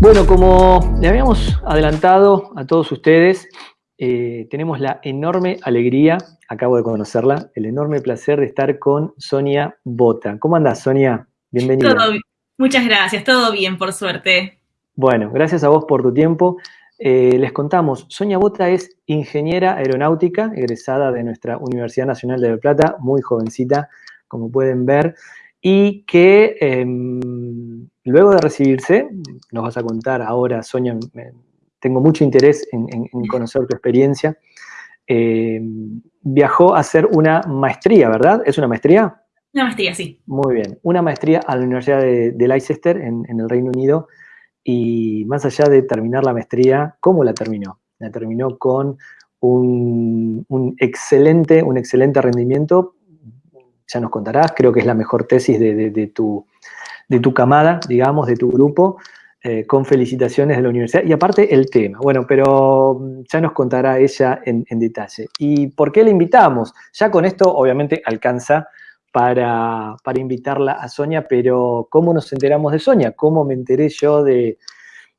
Bueno, como le habíamos adelantado a todos ustedes, eh, tenemos la enorme alegría, acabo de conocerla, el enorme placer de estar con Sonia Bota. ¿Cómo andás, Sonia? Bienvenida. Todo, muchas gracias, todo bien, por suerte. Bueno, gracias a vos por tu tiempo. Eh, les contamos, Sonia Bota es ingeniera aeronáutica, egresada de nuestra Universidad Nacional de La Plata, muy jovencita, como pueden ver, y que em, luego de recibirse, nos vas a contar ahora, Sonia, tengo mucho interés en, conocer tu experiencia, em, viajó a hacer una maestría, ¿verdad? ¿Es una maestría? Una maestría, sí. Muy bien, una maestría a la Universidad de, Leicester, en, el Reino Unido, y más allá de terminar la maestría, ¿cómo la terminó? La terminó con un, un excelente, un excelente rendimiento ya nos contarás, creo que es la mejor tesis de, tu, de tu, camada, digamos, de tu grupo, eh, con felicitaciones de la universidad. Y aparte el tema, bueno, pero mm, ya nos contará ella en, detalle. ¿Y por qué la invitamos? Ya con esto obviamente alcanza para, invitarla a Sonia, pero ¿cómo nos enteramos de Sonia? ¿Cómo me enteré yo de,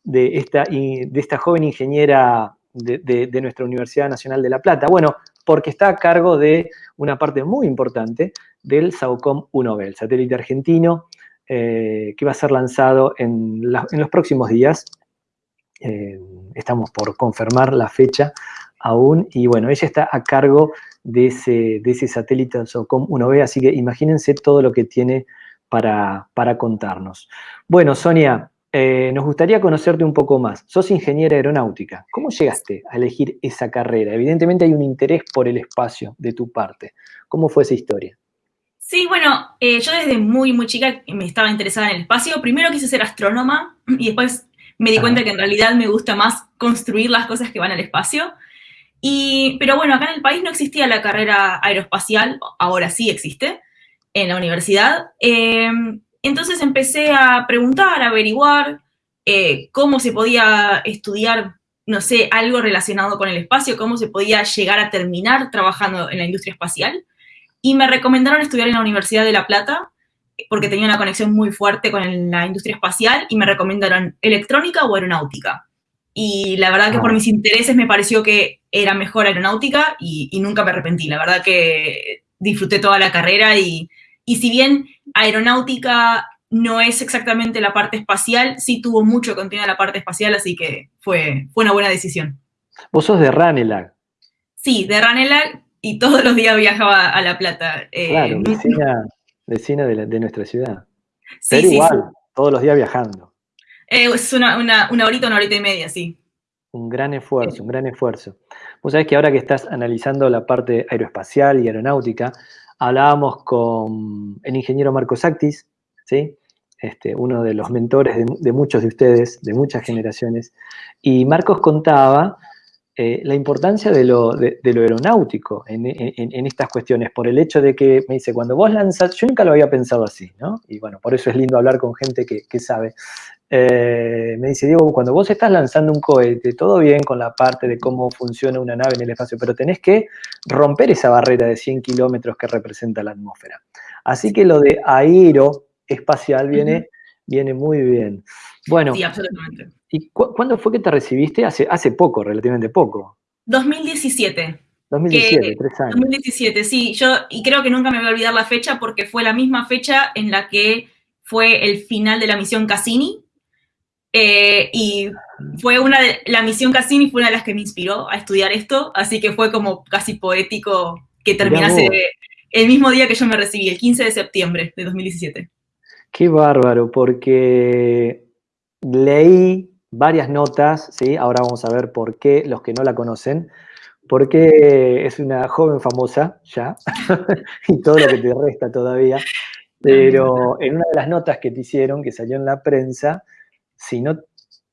esta, de esta joven ingeniera de, nuestra Universidad Nacional de La Plata? Bueno, porque está a cargo de una parte muy importante del SAOCOM 1B, el satélite argentino, eh, que va a ser lanzado en, los próximos días. Eh, estamos por confirmar la fecha aún, y bueno, ella está a cargo de ese, satélite SAOCOM 1B, así que imagínense todo lo que tiene para, para contarnos. Bueno, Sonia, eh, nos gustaría conocerte un poco más. Sos ingeniera aeronáutica. ¿Cómo llegaste a elegir esa carrera? Evidentemente hay un interés por el espacio de tu parte. ¿Cómo fue esa historia? Sí, bueno, eh, yo desde muy, muy chica me estaba interesada en el espacio. Primero quise ser astrónoma y después me di cuenta que en realidad me gusta más construir las cosas que van al espacio. Y, pero bueno, acá en el país no existía la carrera aeroespacial, ahora sí existe, en la universidad. Eh, entonces empecé a preguntar, a averiguar eh, cómo se podía estudiar, no sé, algo relacionado con el espacio, cómo se podía llegar a terminar trabajando en la industria espacial y me recomendaron estudiar en la Universidad de La Plata porque tenía una conexión muy fuerte con la industria espacial y me recomendaron electrónica o aeronáutica. Y la verdad que por ah. mis intereses me pareció que era mejor aeronáutica y, nunca me arrepentí. La verdad que disfruté toda la carrera y, y si bien aeronáutica no es exactamente la parte espacial, sí tuvo mucho contenido en la parte espacial, así que fue, fue una buena decisión. ¿Vos sos de Ranelag? Sí, de Ranelag, y todos los días viajaba a La Plata. Eh, claro, vecina, de, nuestra ciudad. Sí, Pero igual, todos los días viajando. Eh, es una, una, horita, una horita y media, sí. Un gran esfuerzo, un gran esfuerzo. Vos sabés que ahora que estás analizando la parte aeroespacial y aeronáutica, hablábamos con el ingeniero Marcos Sactis, ¿sí? Este, uno de los mentores de, de, muchos de ustedes, de muchas generaciones, y Marcos contaba eh, la importancia de lo, aeronáutico en, estas cuestiones, por el hecho de que me dice, cuando vos lanzas, yo nunca lo había pensado así, ¿no? Y bueno, por eso es lindo hablar con gente que, sabe. Eh, me dice, Diego, cuando vos estás lanzando un cohete, todo bien con la parte de cómo funciona una nave en el espacio, pero tenés que romper esa barrera de 100 kilómetros que representa la atmósfera. Así que lo de aeroespacial viene, viene muy bien. Bueno, sí, absolutamente. ¿Y cuándo fue que te recibiste? Hace, hace poco, relativamente poco. 2017. 2017, tres años. 2017, sí. Yo, y creo que nunca me voy a olvidar la fecha porque fue la misma fecha en la que fue el final de la misión Cassini. Eh, y fue una de, la misión Cassini fue una de las que me inspiró a estudiar esto, así que fue como casi poético que terminase el mismo día que yo me recibí, el 15 de septiembre de 2017. Qué bárbaro, porque leí varias notas, ¿sí? ahora vamos a ver por qué, los que no la conocen, porque es una joven famosa ya, y todo lo que te resta todavía, pero en una de las notas que te hicieron, que salió en la prensa, si no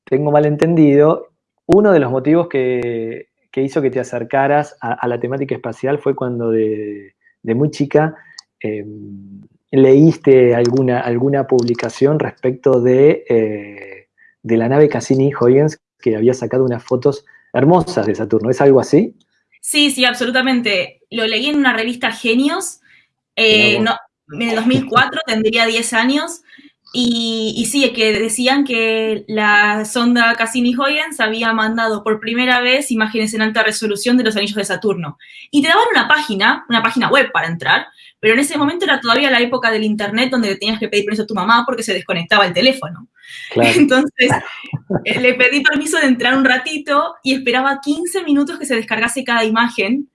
tengo mal entendido, uno de los motivos que, hizo que te acercaras a, la temática espacial fue cuando de, muy chica em, leíste alguna, alguna publicación respecto de, eh, de la nave Cassini-Huygens que había sacado unas fotos hermosas de Saturno. ¿Es algo así? Sí, sí, absolutamente. Lo leí en una revista Genios, eh, en el 2004, tendría 10 años, Y, y, sí, que decían que la sonda Cassini-Huygens había mandado por primera vez imágenes en alta resolución de los anillos de Saturno. Y te daban una página, una página web para entrar, pero en ese momento era todavía la época del internet donde tenías que pedir permiso a tu mamá porque se desconectaba el teléfono. Claro. Entonces, eh, le pedí permiso de entrar un ratito y esperaba 15 minutos que se descargase cada imagen.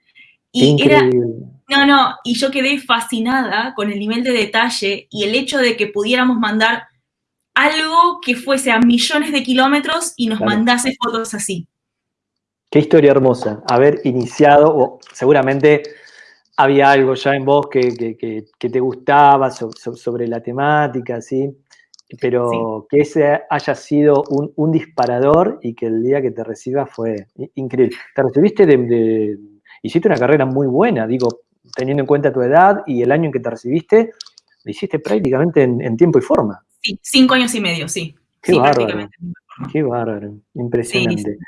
Y Increíble. era no, no, y yo quedé fascinada con el nivel de detalle y el hecho de que pudiéramos mandar algo que fuese a millones de kilómetros y nos mandase fotos así. Qué historia hermosa. Haber iniciado, o seguramente había algo ya en vos que, te gustaba sobre la temática, ¿sí? Pero que ese haya sido un, disparador y que el día que te recibas fue increíble. Te recibiste de, hiciste una carrera muy buena, digo, teniendo en cuenta tu edad y el año en que te recibiste, lo hiciste prácticamente en, tiempo y forma. Sí, cinco años y medio, sí. Qué sí, bárbaro. Qué bárbaro, impresionante.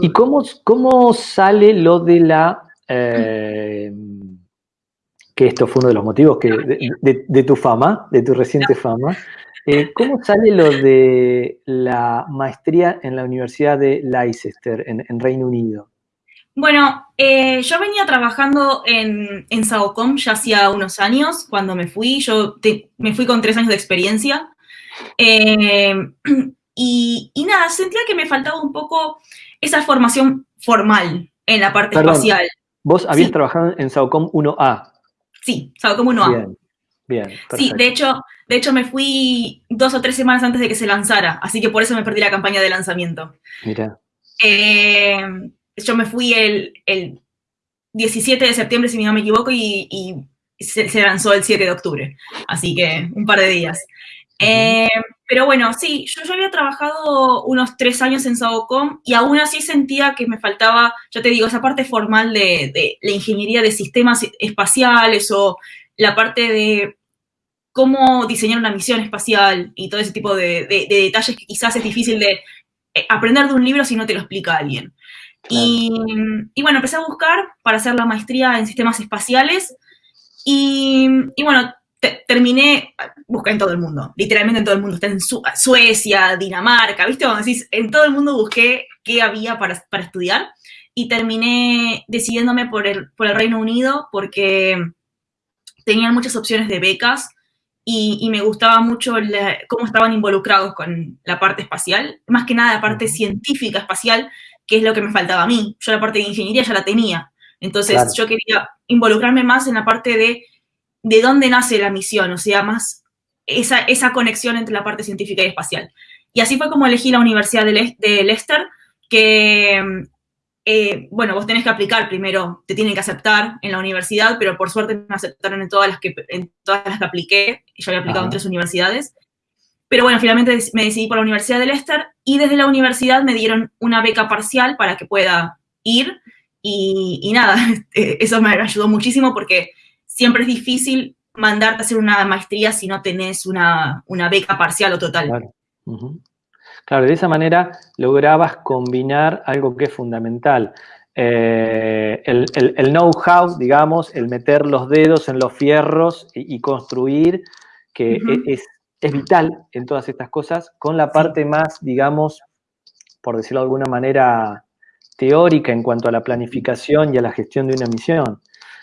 ¿Y cómo, cómo, sale lo de la... Eh, que esto fue uno de los motivos que, de, tu fama, de tu reciente fama. Eh, ¿Cómo sale lo de la maestría en la Universidad de Leicester, en Reino Unido? Bueno, eh, yo venía trabajando en, en Saocom ya hacía unos años, cuando me fui, yo me fui con tres años de experiencia. Eh, y, nada, sentía que me faltaba un poco esa formación formal en la parte espacial. ¿Vos habías trabajado en Saocom 1A? Sí, Saocom 1A. Bien, bien. Sí, de hecho, de hecho me fui dos o tres semanas antes de que se lanzara, así que por eso me perdí la campaña de lanzamiento. Mira. Eh, yo me fui el, 17 de septiembre, si no me equivoco, y, se, lanzó el 7 de octubre. Así que un par de días. Eh, pero bueno, sí, yo, yo había trabajado unos tres años en Sabocom y aún así sentía que me faltaba, ya te digo, esa parte formal de, la ingeniería de sistemas espaciales o la parte de cómo diseñar una misión espacial y todo ese tipo de, de, detalles que quizás es difícil de eh, aprender de un libro si no te lo explica alguien. Y, bueno, empecé a buscar para hacer la maestría en sistemas espaciales y, bueno, terminé, busqué en todo el mundo, literalmente en todo el mundo, está en Suecia, Dinamarca, ¿viste? Decís, en todo el mundo busqué qué había para, para estudiar y terminé decidiéndome por el, por el Reino Unido porque tenían muchas opciones de becas y, me gustaba mucho cómo estaban involucrados con la parte espacial, más que nada la parte científica espacial, que es lo que me faltaba a mí. Yo la parte de ingeniería ya la tenía. Entonces yo quería involucrarme más en la parte de de dónde nace la misión, o sea, más esa, esa conexión entre la parte científica y espacial. Y así fue como elegí la Universidad de, de Leicester, que, eh, bueno, vos tenés que aplicar primero, te tienen que aceptar en la universidad, pero por suerte me aceptaron en todas las que, en todas las que apliqué, yo había aplicado en tres universidades. Pero bueno, finalmente me decidí por la Universidad de Leicester y desde la universidad me dieron una beca parcial para que pueda ir y, nada, eso me ayudó muchísimo porque siempre es difícil mandarte a hacer una maestría si no tenés una, beca parcial o total. Claro. claro. de esa manera lograbas combinar algo que es fundamental. Eh, el, know-how, digamos, el meter los dedos en los fierros y, construir, que e, es, es vital en todas estas cosas, con la parte más, digamos, por decirlo de alguna manera, teórica en cuanto a la planificación y a la gestión de una misión.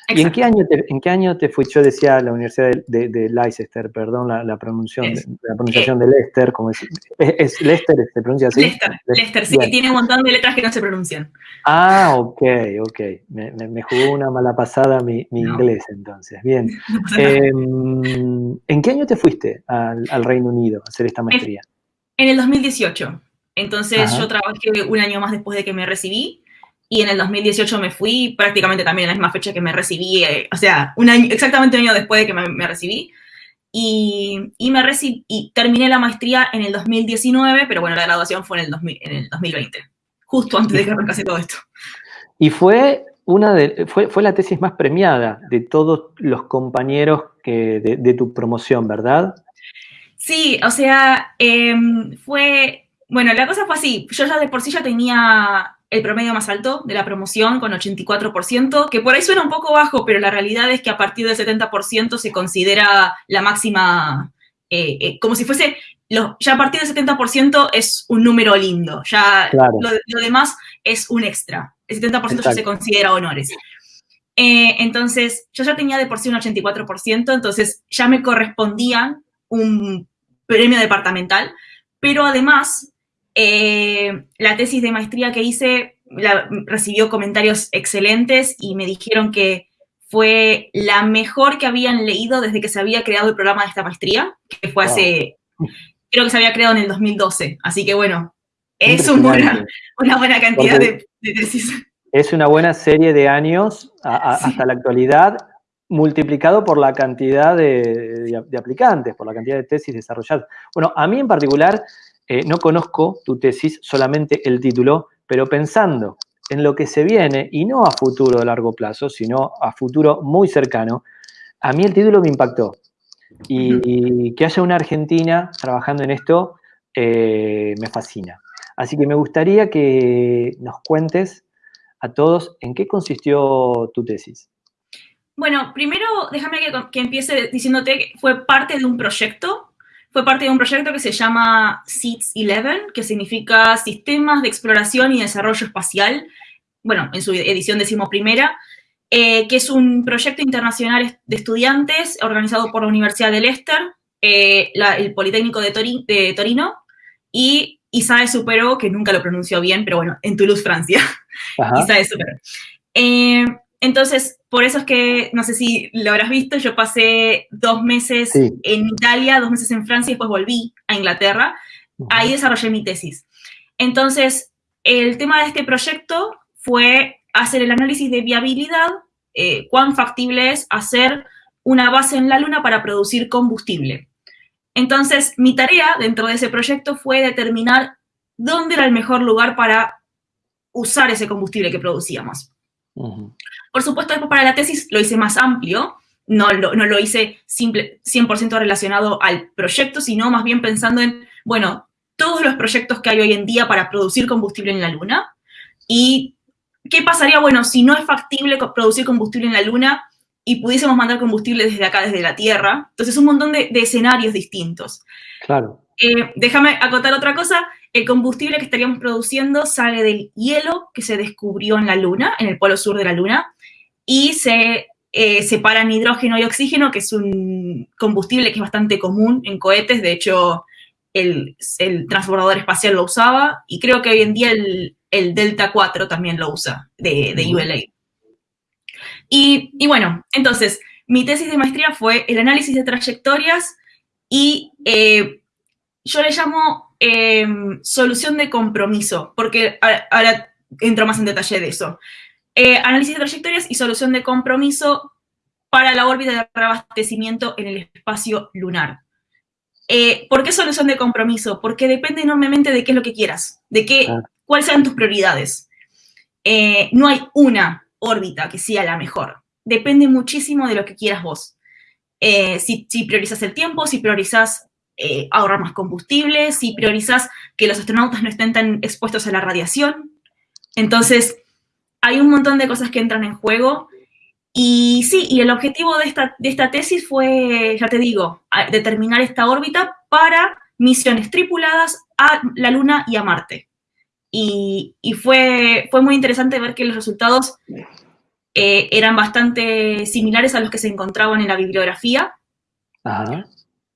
¿Y en qué, año te, en qué año te fui? Yo decía la Universidad de, Leicester, perdón la, la, pronunciación, la pronunciación de Leicester, como es, es, Leicester, ¿se pronuncia así? Leicester, Leicester, sí, que tiene un montón de letras que no se pronuncian. Ah, ok, ok. Me, me, jugó una mala pasada mi, mi inglés entonces. Bien. Em, ¿En qué año te fuiste al, al, Reino Unido a hacer esta maestría? En el 2018. Entonces yo trabajé un año más después de que me recibí y en el 2018 me fui prácticamente también en la misma fecha que me recibí, eh, o sea, un año, exactamente un año después de que me, recibí. Y, y, me recibí, y terminé la maestría en el 2019, pero bueno, la graduación fue en el, 2000, en el 2020, justo antes de que arrancase todo esto. Y fue, una de, fue, fue la tesis más premiada de todos los compañeros que, de, de tu promoción, ¿verdad? Sí, o sea, em, fue, bueno, la cosa fue así, yo ya de por sí ya tenía el promedio más alto de la promoción con 84%, que por ahí suena un poco bajo, pero la realidad es que a partir del 70% se considera la máxima como si fuese, ya a partir del 70% es un número lindo, ya lo, demás es un extra, el 70% ya se considera honores. entonces, yo ya tenía de por sí un 84%, entonces ya me correspondía un premio departamental, pero además la tesis de maestría que hice recibió comentarios excelentes y me dijeron que fue la mejor que habían leído desde que se había creado el programa de esta maestría, que fue hace, creo que se había creado en el 2012. Así que bueno, es una buena cantidad de, tesis. Es una buena serie de años hasta la actualidad, multiplicado por la cantidad de, aplicantes, por la cantidad de tesis desarrolladas. Bueno, a mí en particular, eh, no conozco tu tesis, solamente el título, pero pensando en lo que se viene, y no a futuro de largo plazo, sino a futuro muy cercano, a mí el título me impactó. Y, que haya una Argentina trabajando en esto eh, me fascina. Así que me gustaría que nos cuentes a todos en qué consistió tu tesis. Bueno, primero déjame que, que empiece diciéndote que fue parte de un proyecto fue parte de un proyecto que se llama SEEDS 11, que significa Sistemas de Exploración y Desarrollo Espacial, bueno, en su edición decimoprimera, eh, que es un proyecto internacional de estudiantes organizado por la Universidad de Leicester, eh, el Politécnico de, Torino y ISAE Superó, que nunca lo pronunció bien, pero bueno, en Toulouse, Francia. ISAE Superó. Eh, entonces, por eso es que, no sé si lo habrás visto, yo pasé dos meses en Italia, dos meses en Francia y después volví a Inglaterra. Ahí desarrollé mi tesis. Entonces, el tema de este proyecto fue hacer el análisis de viabilidad, eh, cuán factible es hacer una base en la Luna para producir combustible. Entonces, mi tarea dentro de ese proyecto fue determinar dónde era el mejor lugar para usar ese combustible que producíamos. Por supuesto, después para la tesis lo hice más amplio, no lo, no lo hice simple, 100% relacionado al proyecto, sino más bien pensando en, bueno, todos los proyectos que hay hoy en día para producir combustible en la Luna y qué pasaría, bueno, si no es factible producir combustible en la Luna y pudiésemos mandar combustible desde acá, desde la Tierra. Entonces, un montón de, escenarios distintos. Claro. Eh, déjame acotar otra cosa. El combustible que estaríamos produciendo sale del hielo que se descubrió en la Luna, en el polo sur de la Luna, y se eh, separan hidrógeno y oxígeno, que es un combustible que es bastante común en cohetes, de hecho el, transbordador espacial lo usaba, y creo que hoy en día el, Delta 4 también lo usa, de, ULA. Y, bueno, entonces, mi tesis de maestría fue el análisis de trayectorias y eh, yo le llamo em, solución de compromiso, porque ahora entro más en detalle de eso. Eh, análisis de trayectorias y solución de compromiso para la órbita de reabastecimiento en el espacio lunar. Eh, ¿Por qué solución de compromiso? Porque depende enormemente de qué es lo que quieras, de qué, ah. cuáles sean tus prioridades. Eh, no hay una órbita que sea la mejor. Depende muchísimo de lo que quieras vos. si, si, priorizas el tiempo, si priorizas ahorrar más combustible, si priorizas que los astronautas no estén tan expuestos a la radiación. Entonces, hay un montón de cosas que entran en juego. Y sí, y el objetivo de esta, de esta tesis fue, ya te digo, determinar esta órbita para misiones tripuladas a la Luna y a Marte. Y, fue, fue muy interesante ver que los resultados eh, eran bastante similares a los que se encontraban en la bibliografía.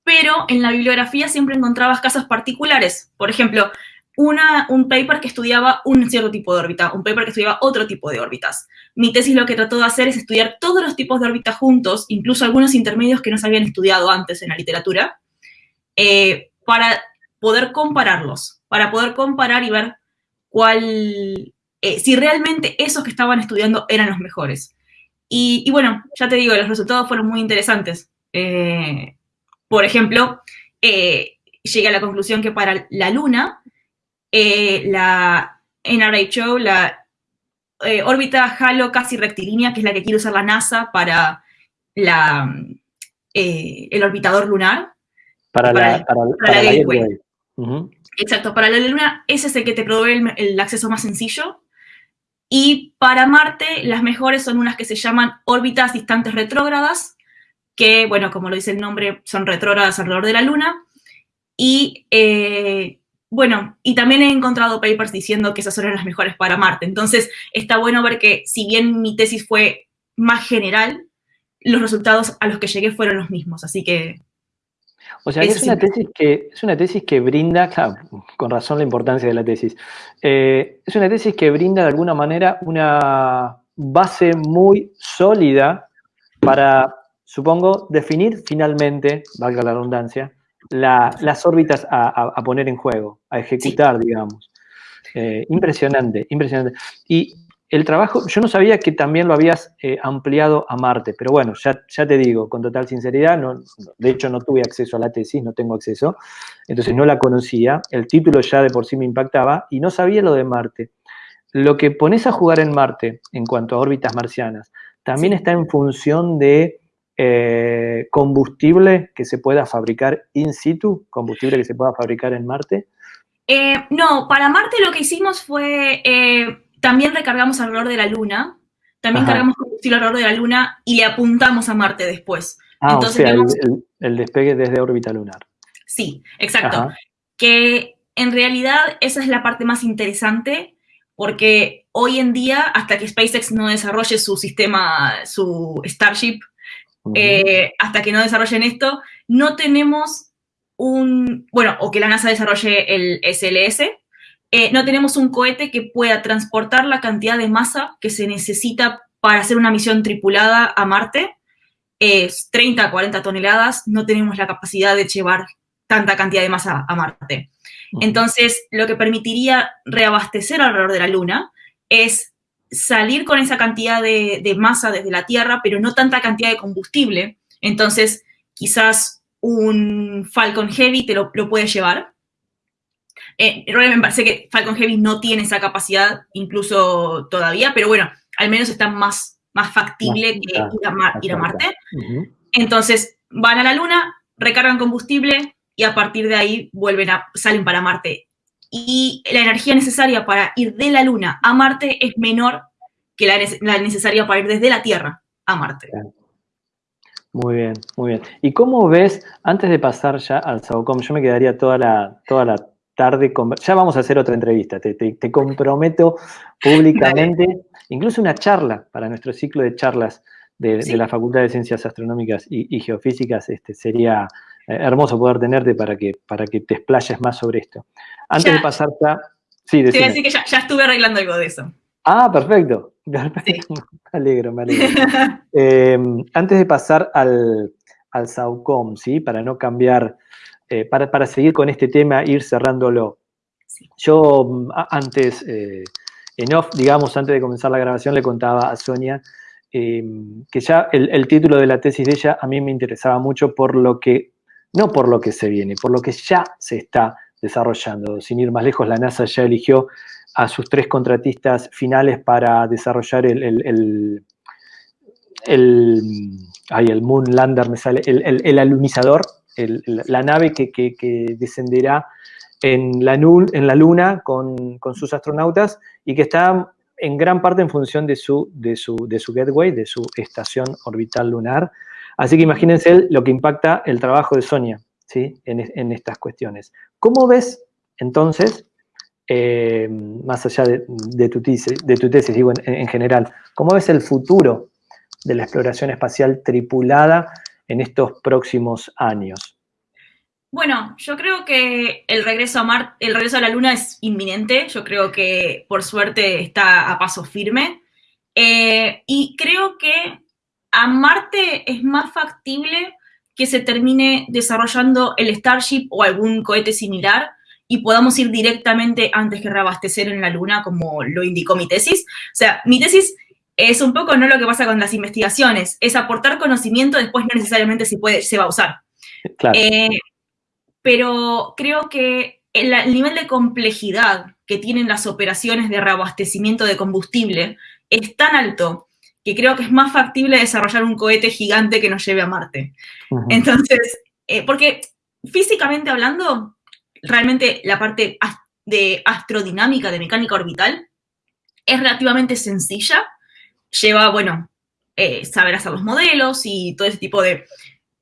Pero en la bibliografía siempre encontrabas casos particulares. Por ejemplo, un paper que estudiaba un cierto tipo de órbita, un paper que estudiaba otro tipo de órbitas. Mi tesis lo que trató de hacer es estudiar todos los tipos de órbitas juntos, incluso algunos intermedios que no se habían estudiado antes en la literatura, eh, para poder compararlos, para poder comparar y ver cuál, eh, si realmente esos que estaban estudiando eran los mejores. Y, bueno, ya te digo, los resultados fueron muy interesantes. Eh, por ejemplo, llegué a la conclusión que para la Luna, eh, la NRHO, la eh, órbita halo casi rectilínea, que es la que quiere usar la NASA para la, eh, el orbitador lunar. Para, la, para, Gateway. Exacto, para la Luna ese es el que te provee el, acceso más sencillo. Y para Marte, las mejores son unas que se llaman órbitas distantes retrógradas, que, bueno, como lo dice el nombre, son retrógradas alrededor de la Luna. Y, eh, bueno, y también he encontrado papers diciendo que esas son las mejores para Marte. Entonces, está bueno ver que si bien mi tesis fue más general, los resultados a los que llegué fueron los mismos. Así que o sea, es una, tesis que, es una tesis que brinda, claro, con razón la importancia de la tesis, eh, es una tesis que brinda de alguna manera una base muy sólida para, supongo, definir finalmente, valga la redundancia, las órbitas a, poner en juego, a ejecutar, digamos. Eh, impresionante, impresionante. Y el trabajo, yo no sabía que también lo habías eh, ampliado a Marte, pero bueno, ya, ya te digo, con total sinceridad, no, de hecho no tuve acceso a la tesis, no tengo acceso, entonces no la conocía, el título ya de por sí me impactaba y no sabía lo de Marte. Lo que pones a jugar en Marte en cuanto a órbitas marcianas, también está en función de eh, combustible que se pueda fabricar in situ, combustible que se pueda fabricar en Marte. Eh, no, para Marte lo que hicimos fue también recargamos alrededor de la Luna, también cargamos combustible alrededor de la Luna y le apuntamos a Marte después. Ah, o sea, el, despegue desde órbita lunar. Sí, exacto. Que en realidad esa es la parte más interesante porque hoy en día, hasta que SpaceX no desarrolle su sistema, su Starship, eh, hasta que no desarrollen esto, no tenemos un, bueno, o que la NASA desarrolle el SLS, eh, no tenemos un cohete que pueda transportar la cantidad de masa que se necesita para hacer una misión tripulada a Marte. Es 30 a 40 toneladas, no tenemos la capacidad de llevar tanta cantidad de masa a Marte. Entonces, lo que permitiría reabastecer alrededor de la Luna es salir con esa cantidad de, masa desde la Tierra, pero no tanta cantidad de combustible. Entonces, quizás un Falcon Heavy te lo, lo puede llevar, eh, realmente me parece que Falcon Heavy no tiene esa capacidad, incluso todavía, pero bueno, al menos está más, más factible que ir a, Marte. Entonces, van a la Luna, recargan combustible y a partir de ahí vuelven a, salen para Marte. Y la energía necesaria para ir de la Luna a Marte es menor que la, la necesaria para ir desde la Tierra a Marte. Muy bien, muy bien. ¿Y cómo ves, antes de pasar ya al SAOCOM, yo me quedaría toda la, toda la tarde, ya vamos a hacer otra entrevista, te, comprometo públicamente, incluso una charla para nuestro ciclo de charlas de, la Facultad de Ciencias Astronómicas y, Geofísicas, este, sería eh, hermoso poder tenerte para que, para que te explayes más sobre esto. Antes de pasar ya... Sí, Te voy a decir que ya, estuve arreglando algo de eso. Ah, perfecto. Me alegro, me alegro. Em, antes de pasar al, al SAUCOM, ¿sí? Para no cambiar eh, para, seguir con este tema, ir cerrándolo. Yo mm, antes, eh, en off, digamos, antes de comenzar la grabación, le contaba a Sonia em, que ya el, título de la tesis de ella a mí me interesaba mucho por lo que, no por lo que se viene, por lo que ya se está desarrollando. Sin ir más lejos, la NASA ya eligió a sus tres contratistas finales para desarrollar el, el, el, Moon Lander, me sale, el, alunizador la nave que, descenderá en la, en la Luna con, sus astronautas y que está en gran parte en función de su, de su, de su gateway, de su estación orbital lunar. Así que imagínense lo que impacta el trabajo de Sonia ¿sí? en, estas cuestiones. ¿Cómo ves entonces, eh, más allá de, tu tesis, de tu tesis digo en, en, general, cómo ves el futuro de la exploración espacial tripulada en estos próximos años? Bueno, yo creo que el regreso a el regreso a la Luna es inminente. Yo creo que por suerte está a paso firme. Eh, y creo que a Marte es más factible que se termine desarrollando el Starship o algún cohete similar y podamos ir directamente antes que reabastecer en la Luna, como lo indicó mi tesis. O sea, mi tesis es un poco no lo que pasa con las investigaciones, es aportar conocimiento, después no necesariamente se, puede, se va a usar. Eh, pero creo que el, nivel de complejidad que tienen las operaciones de reabastecimiento de combustible es tan alto que creo que es más factible desarrollar un cohete gigante que nos lleve a Marte. Entonces, eh, porque físicamente hablando, realmente la parte de astrodinámica, de mecánica orbital, es relativamente sencilla, lleva, bueno, eh, saber hacer los modelos y todo ese tipo de,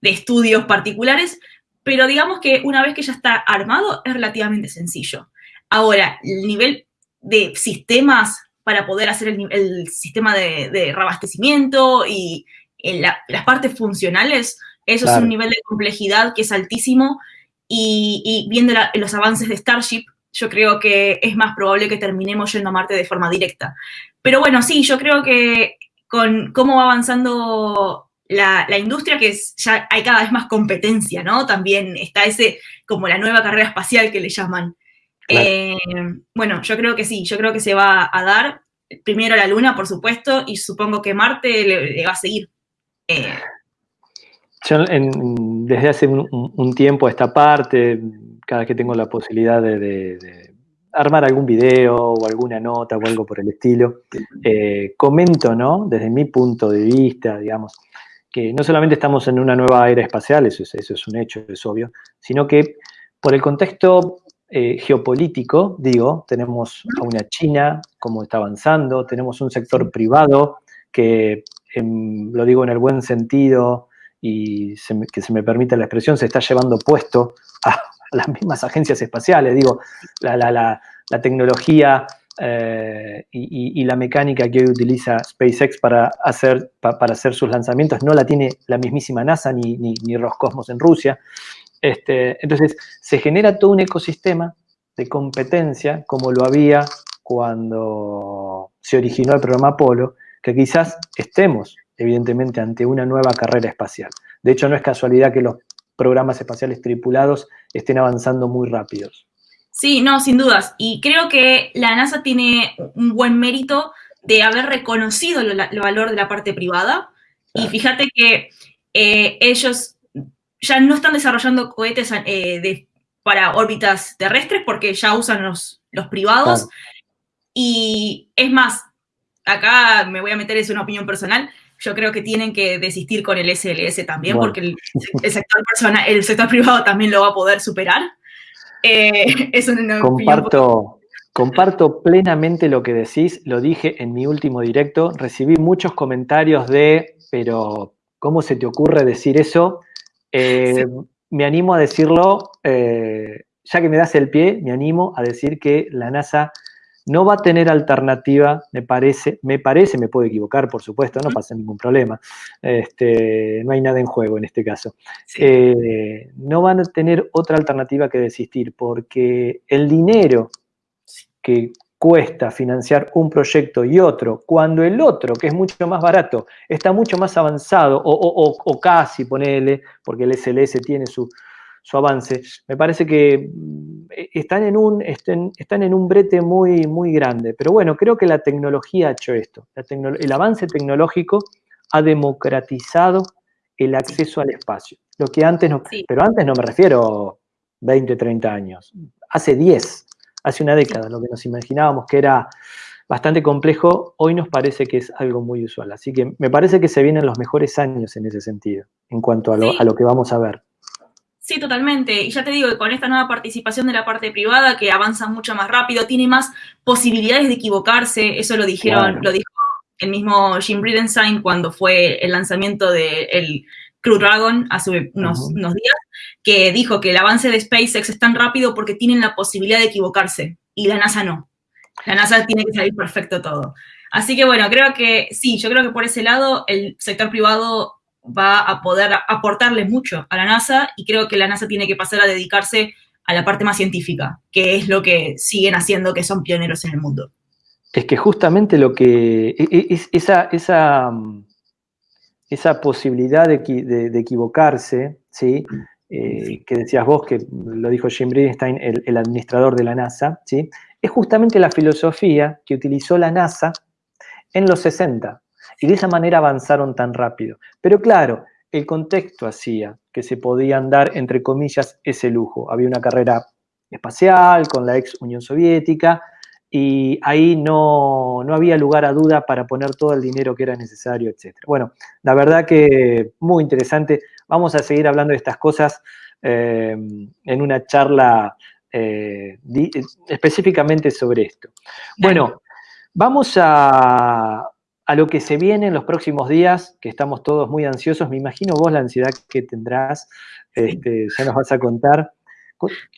de estudios particulares, pero digamos que una vez que ya está armado es relativamente sencillo. Ahora, el nivel de sistemas para poder hacer el, sistema de, reabastecimiento y las partes funcionales, eso es un nivel de complejidad que es altísimo y, viendo los avances de Starship, yo creo que es más probable que terminemos yendo a Marte de forma directa. Pero bueno, sí, yo creo que con cómo va avanzando la, industria, que ya hay cada vez más competencia, ¿no? También está ese, como la nueva carrera espacial que le llaman. Eh, bueno, yo creo que sí, yo creo que se va a dar primero la Luna, por supuesto, y supongo que Marte le, va a seguir. Eh, yo desde hace un, tiempo esta parte, cada vez que tengo la posibilidad de, armar algún video o alguna nota o algo por el estilo, eh, comento, ¿no? Desde mi punto de vista, digamos, que no solamente estamos en una nueva era espacial, eso es, eso es un hecho, es obvio, sino que por el contexto eh, geopolítico, digo, tenemos a una China como está avanzando, tenemos un sector privado que, lo digo en el buen sentido y que se me permita la expresión, se está llevando puesto a, las mismas agencias espaciales, digo, la, tecnología eh, y, la mecánica que hoy utiliza SpaceX para hacer, para hacer sus lanzamientos no la tiene la mismísima NASA ni, ni Roscosmos en Rusia. Este, entonces, se genera todo un ecosistema de competencia como lo había cuando se originó el programa Apolo, que quizás estemos, evidentemente, ante una nueva carrera espacial. De hecho, no es casualidad que los programas espaciales tripulados estén avanzando muy rápidos. Sí, no, sin dudas. Y creo que la NASA tiene un buen mérito de haber reconocido el valor de la parte privada. Y fíjate que eh, ellos ya no están desarrollando cohetes eh, para órbitas terrestres porque ya usan los, los privados. Y es más, acá me voy a meter, es una opinión personal, yo creo que tienen que desistir con el SLS también, porque el, sector el sector privado también lo va a poder superar. Eh, comparto, comparto plenamente lo que decís, lo dije en mi último directo, recibí muchos comentarios de, pero ¿cómo se te ocurre decir eso? Eh, me animo a decirlo, eh, ya que me das el pie, me animo a decir que la NASA no va a tener alternativa, me parece, me parece, me puedo equivocar, por supuesto, no pasa ningún problema, este, no hay nada en juego en este caso. Eh, no van a tener otra alternativa que desistir, porque el dinero que cuesta financiar un proyecto y otro, cuando el otro, que es mucho más barato, está mucho más avanzado, o, casi, ponele, porque el SLS tiene su, avance, me parece que mm, están en un, están, en un brete muy, muy grande. Pero bueno, creo que la tecnología ha hecho esto. el avance tecnológico ha democratizado el acceso al espacio. Lo que antes no, pero antes no me refiero 20, 30 años, hace 10 hace una década, lo que nos imaginábamos que era bastante complejo, hoy nos parece que es algo muy usual. Así que me parece que se vienen los mejores años en ese sentido, en cuanto a lo, que vamos a ver. Sí, totalmente. Y ya te digo que con esta nueva participación de la parte privada, que avanza mucho más rápido, tiene más posibilidades de equivocarse, eso lo dijeron, lo dijo el mismo Jim Bridenstine cuando fue el lanzamiento del Crew Dragon hace unos, unos días, que dijo que el avance de SpaceX es tan rápido porque tienen la posibilidad de equivocarse y la NASA no. La NASA tiene que salir perfecto todo. Así que bueno, creo que sí, yo creo que por ese lado el sector privado va a poder aportarle mucho a la NASA y creo que la NASA tiene que pasar a dedicarse a la parte más científica, que es lo que siguen haciendo, que son pioneros en el mundo. Es que justamente lo que, e, e, es, esa, esa, esa posibilidad de, de equivocarse, ¿sí? Eh, que decías vos, que lo dijo Jim Bridenstine, el, administrador de la NASA, ¿sí? es justamente la filosofía que utilizó la NASA en los 60. Y de esa manera avanzaron tan rápido. Pero claro, el contexto hacía que se podían dar, entre comillas, ese lujo. Había una carrera espacial con la ex Unión Soviética y ahí no, no, había lugar a duda para poner todo el dinero que era necesario, etc. Bueno, la verdad que muy interesante. Vamos a seguir hablando de estas cosas eh, en una charla eh, específicamente sobre esto. Bueno, vamos a, a lo que se viene en los próximos días, que estamos todos muy ansiosos, me imagino vos la ansiedad que tendrás, este, ya nos vas a contar.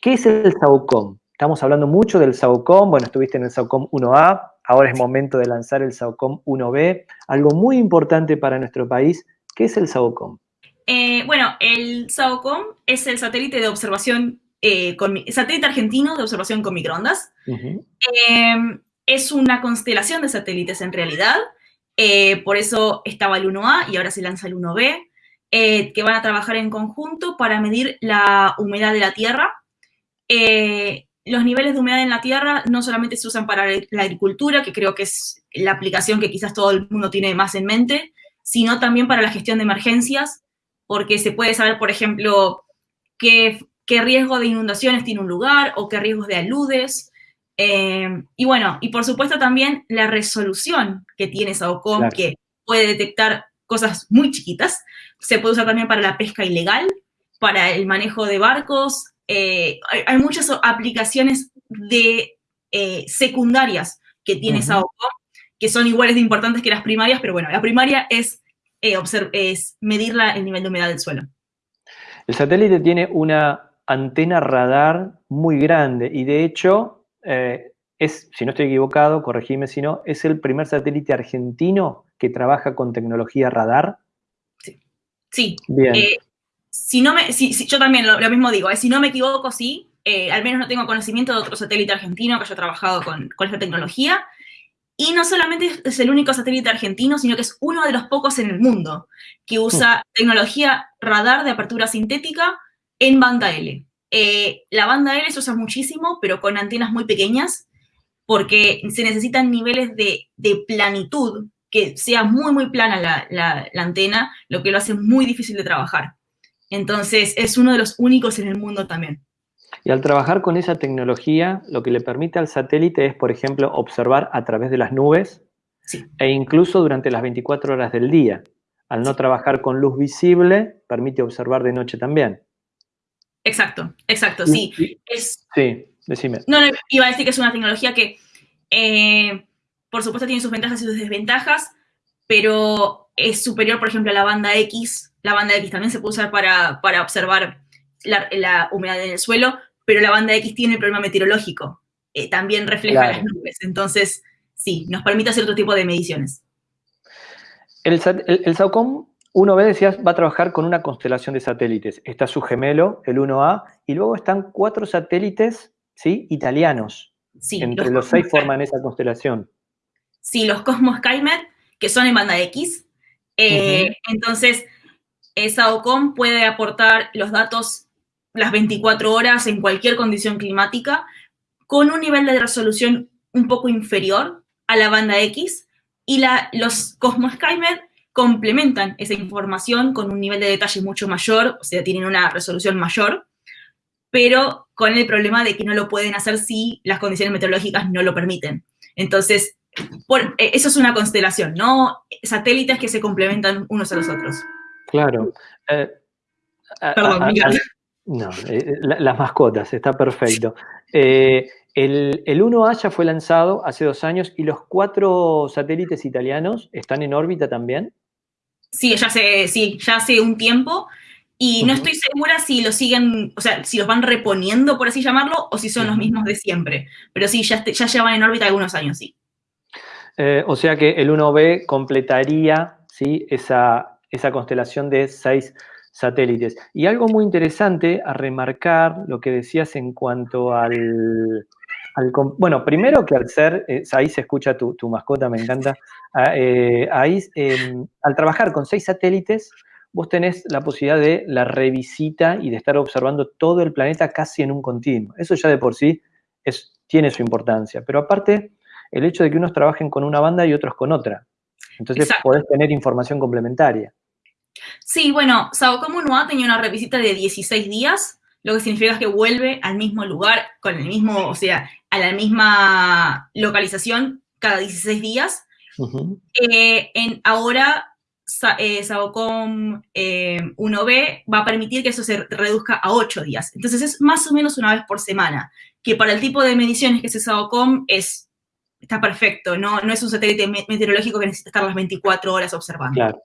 ¿Qué es el SAUCOM? Estamos hablando mucho del SAUCOM, bueno, estuviste en el SAUCOM 1A, ahora es momento de lanzar el SAUCOM 1B, algo muy importante para nuestro país. ¿Qué es el SAUCOM? Eh, bueno, el SAUCOM es el satélite de observación, eh, satélite argentino de observación con microondas. Em, es una constelación de satélites en realidad, eh, por eso estaba el 1A y ahora se lanza el 1B, que van a trabajar en conjunto para medir la humedad de la Tierra. los niveles de humedad en la Tierra no solamente se usan para la agricultura, que creo que es la aplicación que quizás todo el mundo tiene más en mente, sino también para la gestión de emergencias, porque se puede saber, por ejemplo, qué, riesgo de inundaciones tiene un lugar o qué riesgos de aludes. Eh, y bueno, y por supuesto también la resolución que tiene SAOCOM, que puede detectar cosas muy chiquitas. Se puede usar también para la pesca ilegal, para el manejo de barcos. Eh, hay, muchas aplicaciones de eh, secundarias que tiene SAOCOM, que son iguales de importantes que las primarias, pero bueno, la primaria es eh, es medir el nivel de humedad del suelo. El satélite tiene una antena radar muy grande y de hecho eh, es, si no estoy equivocado, corregime si no, es el primer satélite argentino que trabaja con tecnología radar. Sí. Sí. Bien. Eh, si no me, si, yo también lo, mismo digo, si no me equivoco, sí. al menos no tengo conocimiento de otro satélite argentino que haya trabajado con, con esta tecnología. Y no solamente es el único satélite argentino, sino que es uno de los pocos en el mundo que usa hmm. tecnología radar de apertura sintética en banda L. Eh, la banda L se usa muchísimo, pero con antenas muy pequeñas, porque se necesitan niveles de, planitud, que sea muy, muy plana la, la, antena, lo que lo hace muy difícil de trabajar. Entonces, es uno de los únicos en el mundo también. Y al trabajar con esa tecnología, lo que le permite al satélite es, por ejemplo, observar a través de las nubes e incluso durante las 24 horas del día. Al no trabajar con luz visible, permite observar de noche también. Exacto, exacto, sí. sí, decime. No, no, iba a decir que es una tecnología que, eh, por supuesto, tiene sus ventajas y sus desventajas, pero es superior, por ejemplo, a la banda X. La banda X también se puede usar para, para observar la, humedad en el suelo, pero la banda X tiene el problema meteorológico. Eh, también refleja las nubes. Entonces, sí, nos permite hacer otro tipo de mediciones. El, el, SAOCOM 1B, decías, va a trabajar con una constelación de satélites. Está su gemelo, el 1A, y luego están cuatro satélites ¿sí? italianos. Sí, Entre los, seis forman esa constelación. Sí, los Cosmos Skymet, que son en banda X. Eh, entonces, SAOCOM puede aportar los datos las 24 horas en cualquier condición climática, con un nivel de resolución un poco inferior a la banda X, y la, los Cosmos Skymed complementan esa información con un nivel de detalle mucho mayor, o sea, tienen una resolución mayor, pero con el problema de que no lo pueden hacer si las condiciones meteorológicas no lo permiten. Entonces, eh, eso es una constelación, ¿no? Satélites que se complementan unos a los otros. Claro. Eh, Perdón, Miguel. No, eh, eh, las mascotas, está perfecto. Eh, el, el, 1A ya fue lanzado hace dos años y los cuatro satélites italianos están en órbita también. Sí, ya hace, sí, ya hace un tiempo. Y no estoy segura si los siguen, o sea, si los van reponiendo, por así llamarlo, o si son los mismos de siempre. Pero sí, ya, ya llevan en órbita algunos años, sí. o sea que el 1B completaría ¿sí? esa, esa constelación de seis satélites. Y algo muy interesante a remarcar lo que decías en cuanto al... bueno, primero que al ser, eh, ahí se escucha tu, mascota, me encanta, ah, eh, ahí em, al trabajar con seis satélites, vos tenés la posibilidad de la revisita y de estar observando todo el planeta casi en un continuo. Eso ya de por sí es, tiene su importancia. Pero aparte, el hecho de que unos trabajen con una banda y otros con otra. Entonces podés tener información complementaria. Sí, bueno, Sao Como ha tenía una revisita de 16 días, lo que significa que vuelve al mismo lugar, con el mismo, o sea, a la misma localización cada 16 días. Eh, en, ahora, eh, SAOCOM 1B eh, va a permitir que eso se reduzca a 8 días. Entonces es más o menos una vez por semana, que para el tipo de mediciones que hace SAOCOM es está perfecto, no, no es un satélite meteorológico que necesita estar las 24 horas observando. Claro.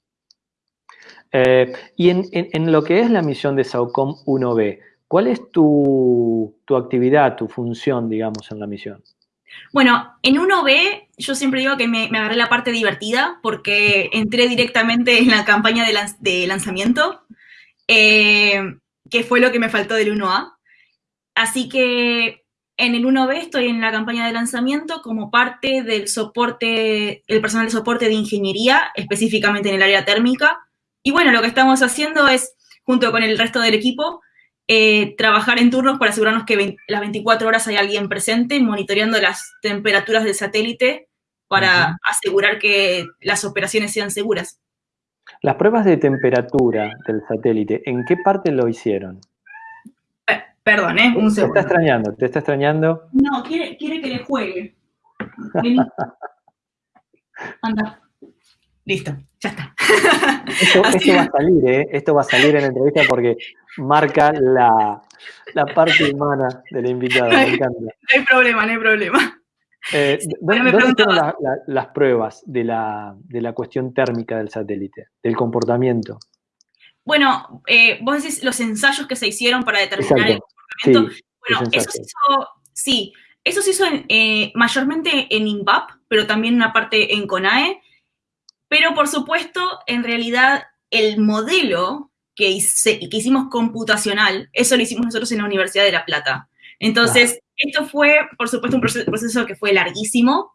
Eh, y en, lo que es la misión de SAOCOM 1B, ¿cuál es tu, actividad, tu función, digamos, en la misión? Bueno, en 1B yo siempre digo que me, agarré la parte divertida porque entré directamente en la campaña de, lanzamiento, eh, que fue lo que me faltó del 1A. Así que en el 1B estoy en la campaña de lanzamiento como parte del soporte, el personal de soporte de ingeniería, específicamente en el área térmica. Y bueno, lo que estamos haciendo es, junto con el resto del equipo, eh, trabajar en turnos para asegurarnos que las 24 horas hay alguien presente monitoreando las temperaturas del satélite para asegurar que las operaciones sean seguras. Las pruebas de temperatura del satélite, ¿en qué parte lo hicieron? Perdón, ¿eh? Un segundo. Te está extrañando, te está extrañando. No, quiere, quiere que le juegue. Vení. Anda. Listo, ya está. Esto, va a salir, ¿eh? Esto va a salir en la entrevista porque marca la, parte humana de la invitada. me encanta. No hay problema, no hay problema. Eh, ¿Dónde, están las pruebas de la, de la cuestión térmica del satélite, del comportamiento? Bueno, eh, vos decís los ensayos que se hicieron para determinar el bueno, eso se hizo, sí, eso se hizo eh, mayormente en INVAP, pero también una parte en CONAE. Pero por supuesto, en realidad, el modelo que, hicimos computacional, eso lo hicimos nosotros en la Universidad de La Plata. Entonces, esto fue, por supuesto, un proceso, que fue larguísimo,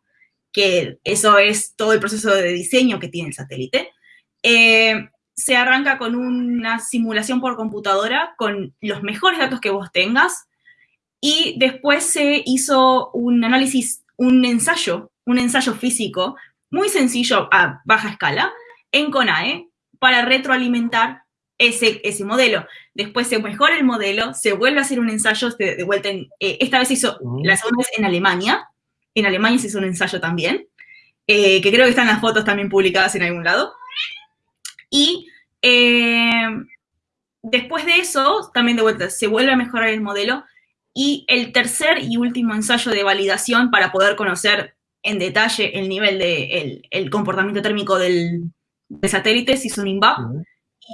que eso es todo el proceso de diseño que tiene el satélite. Eh, se arranca con una simulación por computadora con los mejores datos que vos tengas y después se hizo un análisis, un ensayo, un ensayo físico muy sencillo a baja escala en CONAE para retroalimentar ese, ese modelo. Después se mejora el modelo, se vuelve a hacer un ensayo de, vuelta en, eh, esta vez hizo, la segunda vez en Alemania, en Alemania se hizo un ensayo también, eh, que creo que están las fotos también publicadas en algún lado. Y eh, después de eso, también de vuelta, se vuelve a mejorar el modelo. Y el tercer y último ensayo de validación para poder conocer en detalle el nivel de el, comportamiento térmico del, satélite se hizo un INVAP.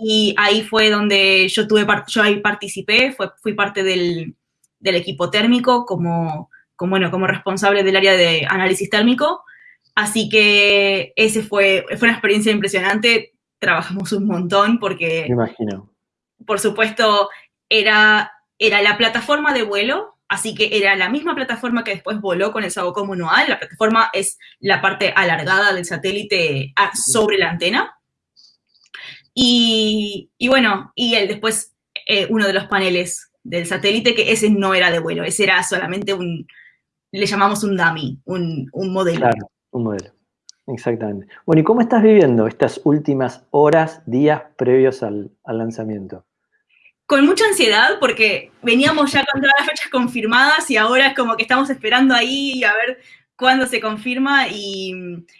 Y ahí fue donde yo tuve yo ahí participé, fui parte del, equipo térmico como, como, bueno, como responsable del área de análisis térmico. Así que ese fue, fue una experiencia impresionante trabajamos un montón porque... Me imagino. Por supuesto, era, era la plataforma de vuelo, así que era la misma plataforma que después voló con el SAOCOM anual. La plataforma es la parte alargada del satélite sobre la antena. Y, bueno, y el, después eh, uno de los paneles del satélite, que ese no era de vuelo, ese era solamente un, le llamamos un dummy, un, un modelo. Claro, un modelo. Exactamente. Bueno, ¿y cómo estás viviendo estas últimas horas, días previos al, lanzamiento? Con mucha ansiedad porque veníamos ya con todas las fechas confirmadas y ahora es como que estamos esperando ahí a ver cuándo se confirma y,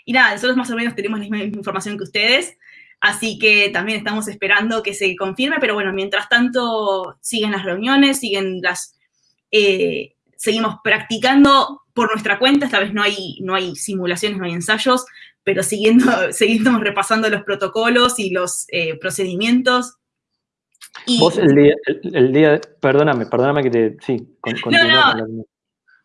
nada, nosotros más o menos tenemos la misma información que ustedes, así que también estamos esperando que se confirme, pero bueno, mientras tanto siguen las reuniones, siguen las... Eh, seguimos practicando por nuestra cuenta, esta vez no hay, no hay simulaciones, no hay ensayos, pero siguiendo, seguimos repasando los protocolos y los eh, procedimientos. Vos el día, el, día, perdóname, perdóname que te, sí, con, no, no,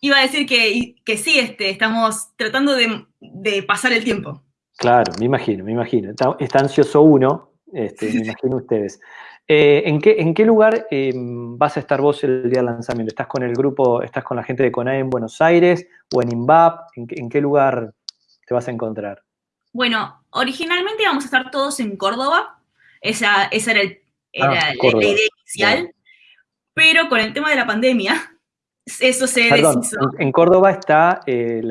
iba a decir que, que sí, este, estamos tratando de, pasar el tiempo. Claro, me imagino, me imagino. Está, ansioso uno, este, me imagino ustedes. Eh, ¿en, qué, ¿En qué lugar em, vas a estar vos el día del lanzamiento? ¿Estás con el grupo, estás con la gente de CONAE en Buenos Aires o en INVAP? ¿En, qué lugar te vas a encontrar? Bueno, originalmente íbamos a estar todos en Córdoba. Esa, esa era, ah, la, idea inicial. Pero con el tema de la pandemia, eso se deshizo. En, Córdoba está eh,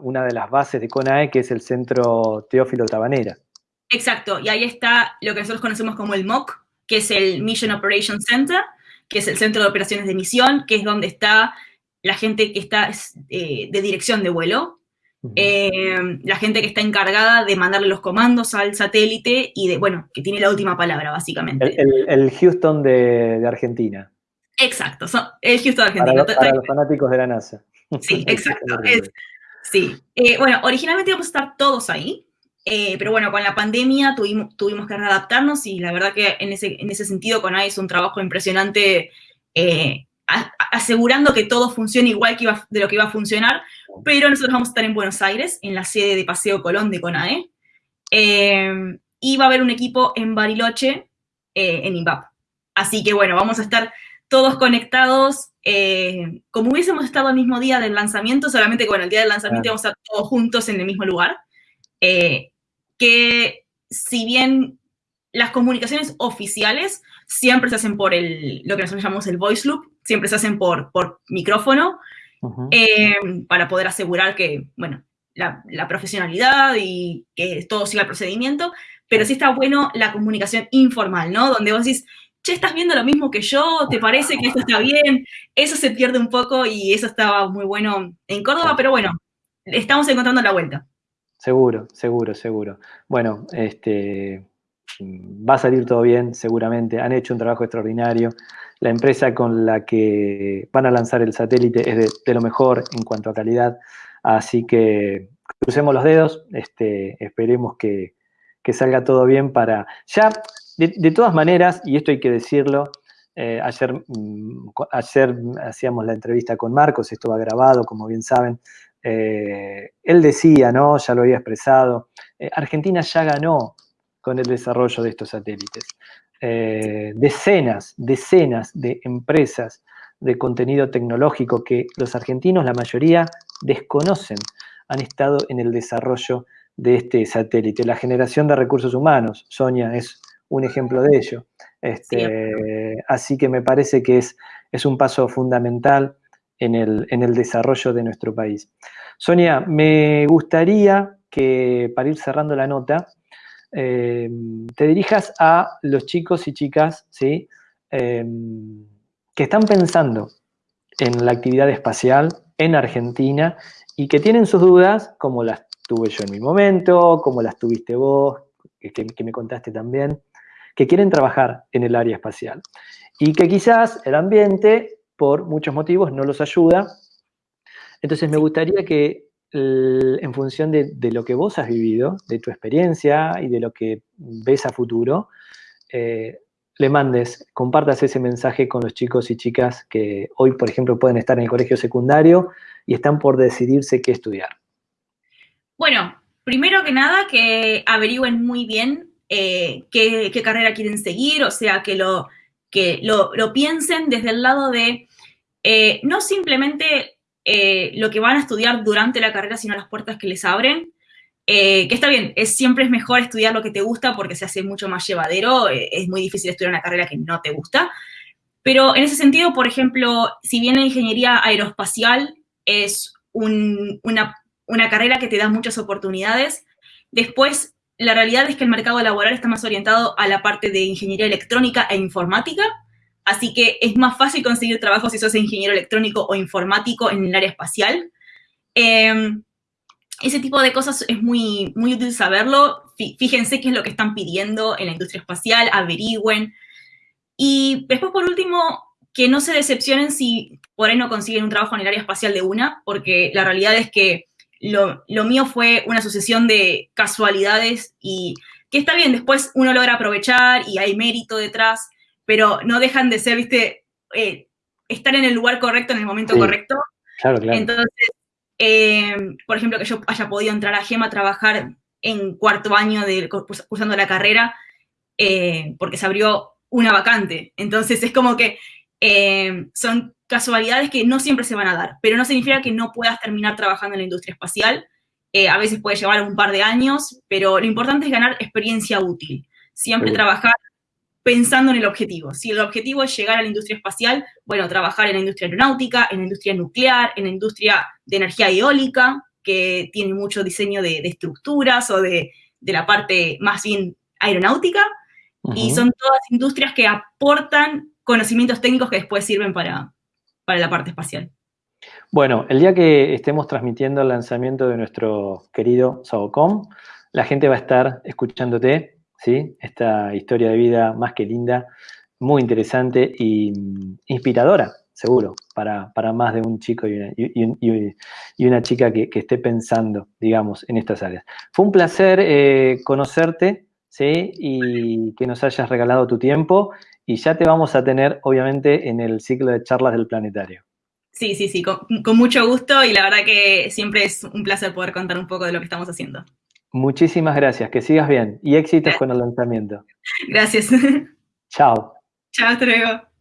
una de las bases de CONAE, que es el Centro Teófilo Tabanera. Exacto, y ahí está lo que nosotros conocemos como el MOC, que es el Mission Operations Center, que es el centro de operaciones de misión, que es donde está la gente que está eh, de dirección de vuelo, eh, la gente que está encargada de mandarle los comandos al satélite y de, bueno, que tiene la última palabra, básicamente. El, Houston de, Argentina. Exacto, el Houston de Argentina. Para, los fanáticos de la NASA. Sí, exacto. Sí, eh, bueno, originalmente íbamos a estar todos ahí, eh, pero bueno, con la pandemia tuvimos, tuvimos que readaptarnos y la verdad que en ese, en ese sentido con AE es un trabajo impresionante asegurando que todo funcione igual que iba, de lo que iba a funcionar, pero nosotros vamos a estar en Buenos Aires, en la sede de Paseo Colón de CONAE, y va a haber un equipo en Bariloche, en INVAP. Así que bueno, vamos a estar todos conectados, eh, como hubiésemos estado el mismo día del lanzamiento, solamente que bueno, el día del lanzamiento vamos a estar todos juntos en el mismo lugar, eh, que si bien las comunicaciones oficiales siempre se hacen por el, lo que nosotros llamamos el voice loop, siempre se hacen por, por micrófono, eh, para poder asegurar que, bueno, la, la, profesionalidad y que todo siga el procedimiento, pero sí está bueno la comunicación informal, ¿no? Donde vos decís, che, estás viendo lo mismo que yo, ¿te parece que esto está bien? Eso se pierde un poco y eso estaba muy bueno en Córdoba, pero bueno, estamos encontrando la vuelta. Seguro, seguro, seguro. Bueno, este, va a salir todo bien, seguramente. Han hecho un trabajo extraordinario. La empresa con la que van a lanzar el satélite es de, lo mejor en cuanto a calidad. Así que crucemos los dedos, este, esperemos que, salga todo bien para... Ya de, todas maneras, y esto hay que decirlo, eh, ayer, mm, ayer hacíamos la entrevista con Marcos, esto va grabado, como bien saben, eh, él decía, ¿no? Ya lo había expresado, eh, Argentina ya ganó con el desarrollo de estos satélites. Decenas, decenas de empresas de contenido tecnológico que los argentinos, la mayoría, desconocen, han estado en el desarrollo de este satélite. La generación de recursos humanos, Sonia, es un ejemplo de ello. Este, así que me parece que es, es un paso fundamental en el, en el, desarrollo de nuestro país. Sonia, me gustaría que para ir cerrando la nota, eh, te dirijas a los chicos y chicas ¿sí? Em, que están pensando en la actividad espacial en Argentina y que tienen sus dudas, como las tuve yo en mi momento, como las tuviste vos, que me contaste también que quieren trabajar en el área espacial y que quizás el ambiente, por muchos motivos, no los ayuda. Entonces me gustaría que en función de, lo que vos has vivido, de tu experiencia y de lo que ves a futuro, eh, le mandes, compartas ese mensaje con los chicos y chicas que hoy, por ejemplo, pueden estar en el colegio secundario y están por decidirse qué estudiar. Bueno, primero que nada, que averigüen muy bien eh, qué, carrera quieren seguir, o sea, que lo, que lo, piensen desde el lado de eh, no simplemente eh, lo que van a estudiar durante la carrera, sino las puertas que les abren. que está bien, es, siempre es mejor estudiar lo que te gusta porque se hace mucho más llevadero, es muy difícil estudiar una carrera que no te gusta. Pero en ese sentido, por ejemplo, si bien la ingeniería aeroespacial es una, una carrera que te da muchas oportunidades, después la realidad es que el mercado laboral está más orientado a la parte de ingeniería electrónica e informática, así que es más fácil conseguir trabajo si sos ingeniero electrónico o informático en el área espacial. Em, ese tipo de cosas es muy, muy útil saberlo. Fíjense qué es lo que están pidiendo en la industria espacial, averigüen. Y después, por último, que no se decepcionen si por ahí no consiguen un trabajo en el área espacial de una, porque la realidad es que lo, mío fue una sucesión de casualidades y que está bien, después uno logra aprovechar y hay mérito detrás, pero no dejan de ser, viste, eh, estar en el lugar correcto en el momento correcto. Claro, claro. Entonces, eh, por ejemplo, que yo haya podido entrar a GEMA a trabajar en cuarto año de cursando la carrera, eh, porque se abrió una vacante. Entonces, es como que son casualidades que no siempre se van a dar, pero no significa que no puedas terminar trabajando en la industria espacial. Eh, a veces puede llevar un par de años, pero lo importante es ganar experiencia útil. Siempre trabajar pensando en el objetivo. Si el objetivo es llegar a la industria espacial, bueno, trabajar en la industria aeronáutica, en la industria nuclear, en la industria de energía eólica, que tiene mucho diseño de, estructuras o de, la parte más bien aeronáutica. Y son todas industrias que aportan conocimientos técnicos que después sirven para, para la parte espacial. Bueno, el día que estemos transmitiendo el lanzamiento de nuestro querido Sabocom, la gente va a estar escuchándote, ¿sí? Esta historia de vida más que linda, muy interesante e inspiradora, seguro, para, más de un chico y una, chica que, esté pensando, digamos, en estas áreas. Fue un placer eh, conocerte, ¿sí? Y que nos hayas regalado tu tiempo, y ya te vamos a tener, obviamente, en el ciclo de charlas del planetario. Sí, sí, sí, con, mucho gusto, y la verdad que siempre es un placer poder contar un poco de lo que estamos haciendo. Muchísimas gracias, que sigas bien, y éxitos con el lanzamiento. Gracias. Chao. Chao, hasta luego.